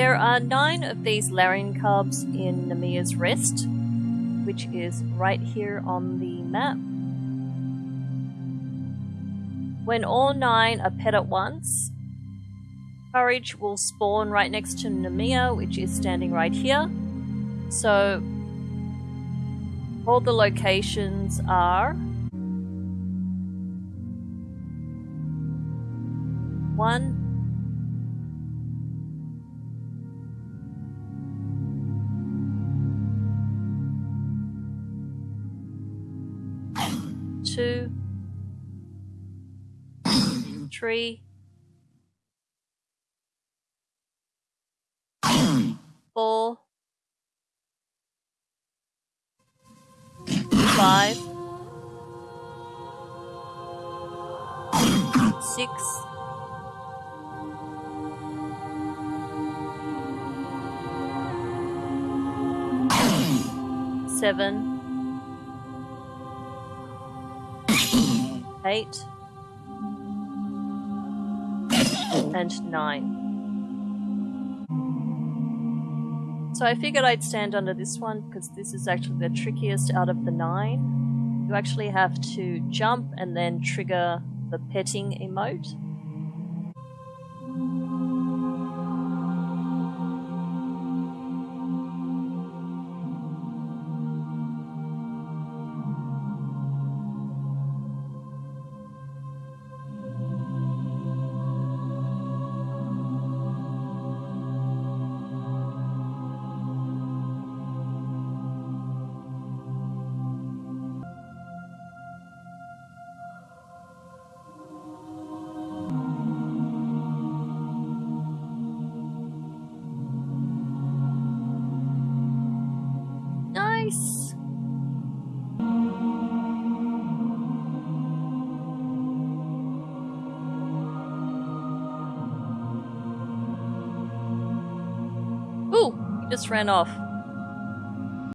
There are nine of these Larian cubs in Namia's Rest, which is right here on the map. When all nine are pet at once, Courage will spawn right next to Namia, which is standing right here. So all the locations are one two three. Four. Five, six, seven, eight, and nine. So I figured I'd stand under this one because this is actually the trickiest out of the nine. You actually have to jump and then trigger the petting emote. Nice! Ooh, he just ran off.